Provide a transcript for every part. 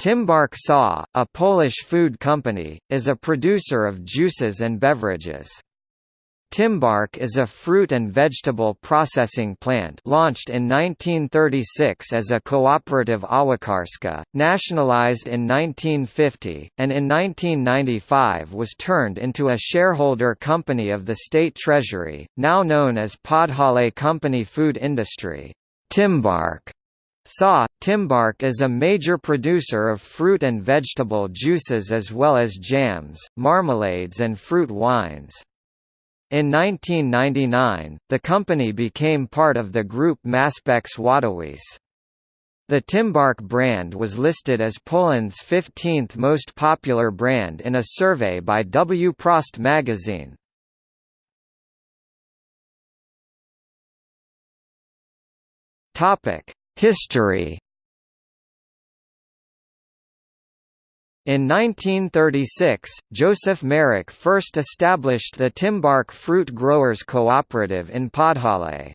Tymbark SA, a Polish food company, is a producer of juices and beverages. Tymbark is a fruit and vegetable processing plant launched in 1936 as a cooperative Awakarska, nationalized in 1950, and in 1995 was turned into a shareholder company of the state treasury, now known as Podhale Company Food Industry. Tymbark SA, Tymbark is a major producer of fruit and vegetable juices as well as jams, marmalades and fruit wines. In 1999, the company became part of the group Maspex Wadowice. The Tymbark brand was listed as Poland's 15th most popular brand in a survey by Wprost magazine. Topic: History In 1936, Joseph Marek first established the Tymbark Fruit Growers Cooperative in Podhale.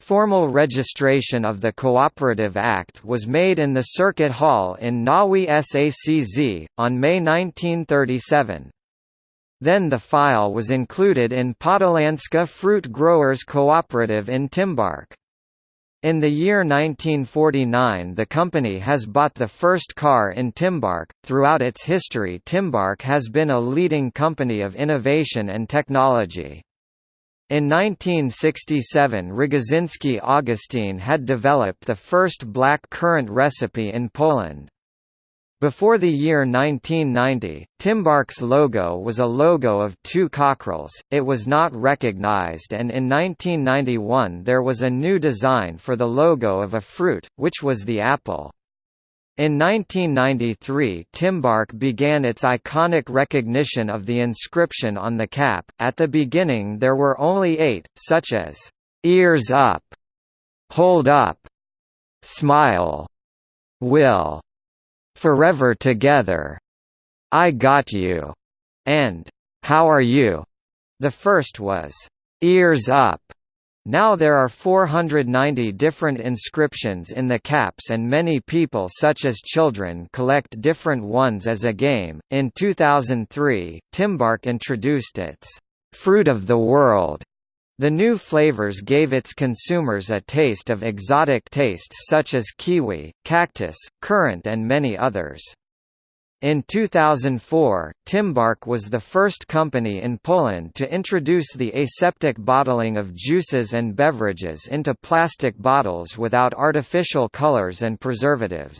Formal registration of the Cooperative Act was made in the Circuit Hall in Nowy Sacz, on May 1937. Then the file was included in Podolanska Fruit Growers Cooperative in Tymbark. In the year 1949 the company has bought the first car in Tymbark. Throughout its history Tymbark has been a leading company of innovation and technology. In 1967 Rogozhinsky Augustine had developed the first black currant recipe in Poland. Before the year 1990, Tymbark's logo was a logo of two cockerels, it was not recognized and in 1991 there was a new design for the logo of a fruit, which was the apple. In 1993 Tymbark began its iconic recognition of the inscription on the cap, at the beginning there were only eight, such as, "'Ears Up'", "'Hold Up'", "'Smile'", "'Will' Forever Together, I Got You, and How Are You? The first was Ears Up. Now there are 490 different inscriptions in the caps and many people such as children collect different ones as a game. In 2003, Tymbark introduced its Fruit of the World the new flavors gave its consumers a taste of exotic tastes such as kiwi, cactus, currant and many others. In 2004, Tymbark was the first company in Poland to introduce the aseptic bottling of juices and beverages into plastic bottles without artificial colors and preservatives.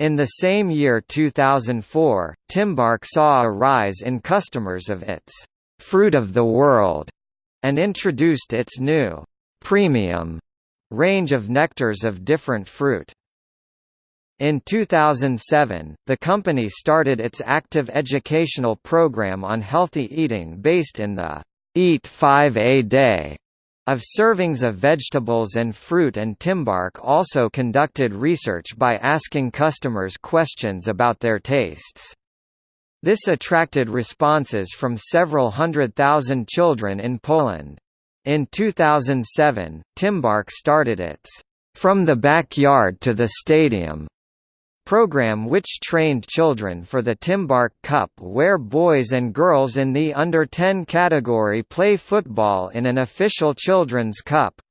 In the same year 2004, Tymbark saw a rise in customers of its «Fruit of the World» and introduced its new premium range of nectars of different fruit. In 2007, the company started its active educational program on healthy eating based in the Eat 5 a Day of servings of vegetables and fruit and Tymbark also conducted research by asking customers questions about their tastes. This attracted responses from several hundred thousand children in Poland. In 2007, Tymbark started its From the Backyard to the Stadium program which trained children for the Tymbark Cup where boys and girls in the under-10 category play football in an official children's cup.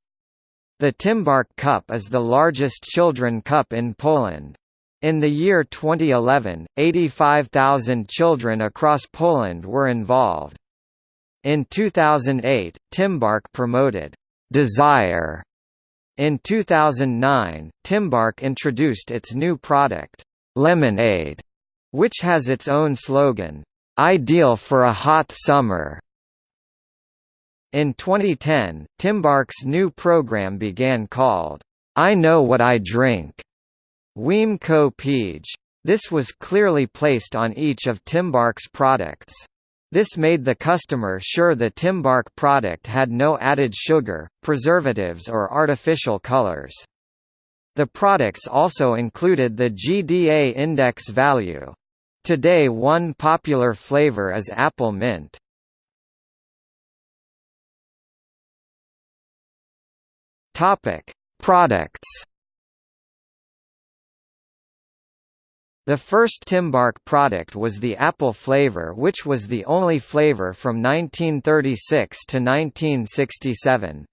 The Tymbark Cup is the largest children cup in Poland. In the year 2011, 85,000 children across Poland were involved. In 2008, Tymbark promoted Desire. In 2009, Tymbark introduced its new product, Lemonade, which has its own slogan, Ideal for a hot summer. In 2010, Tymbark's new program began called, I Know What I Drink. Wiem co piję. This was clearly placed on each of Tymbark's products. This made the customer sure the Tymbark product had no added sugar, preservatives or artificial colors. The products also included the GDA index value. Today one popular flavor is apple mint. Topic: Products The first Tymbark product was the apple flavor which was the only flavor from 1936 to 1967.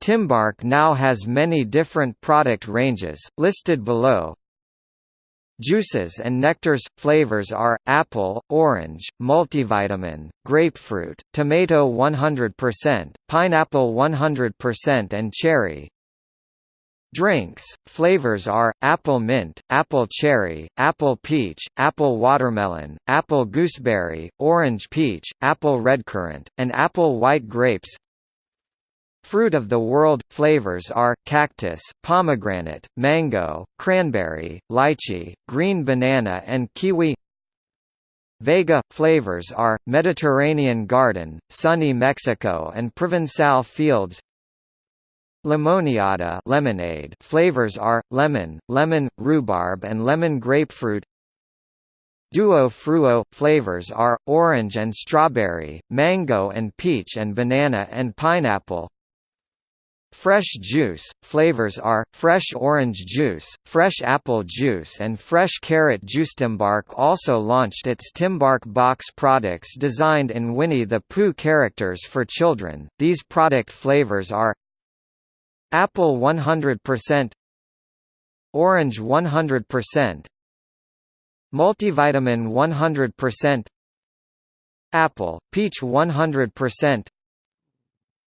Tymbark now has many different product ranges, listed below. Juices and nectars – Flavors are, apple, orange, multivitamin, grapefruit, tomato 100%, pineapple 100% and cherry. Drinks, flavors are, apple mint, apple cherry, apple peach, apple watermelon, apple gooseberry, orange peach, apple redcurrant, and apple white grapes. Fruit of the world – flavors are, cactus, pomegranate, mango, cranberry, lychee, green banana and kiwi. Vega – flavors are, Mediterranean garden, sunny Mexico and Provençal fields Limoniada lemonade. Flavors are, lemon, lemon, rhubarb and lemon grapefruit. Duo Fruo – flavors are, orange and strawberry, mango and peach and banana and pineapple. Fresh juice – flavors are, fresh orange juice, fresh apple juice and fresh carrot juice. Tymbark also launched its Tymbark box products designed in Winnie the Pooh characters for children, these product flavors are Apple 100% Orange 100% Multivitamin 100% Apple, peach 100%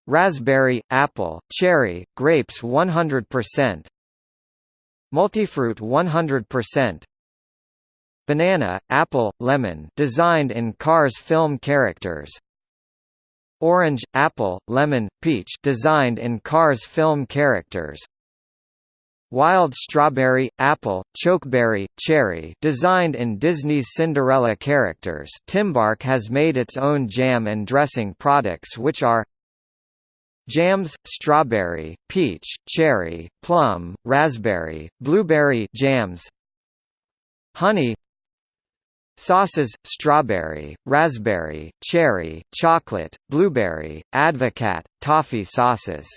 Raspberry, apple, cherry, grapes 100% Multifruit 100% Banana, apple, lemon designed in Cars film characters Orange, apple, lemon, peach designed in Cars film characters. Wild strawberry, apple, chokeberry, cherry designed in Disney's Cinderella characters. Tymbark has made its own jam and dressing products which are Jams, strawberry, peach, cherry, plum, raspberry, blueberry jams Honey Sauces, strawberry, raspberry, cherry, chocolate, blueberry, advocat, toffee sauces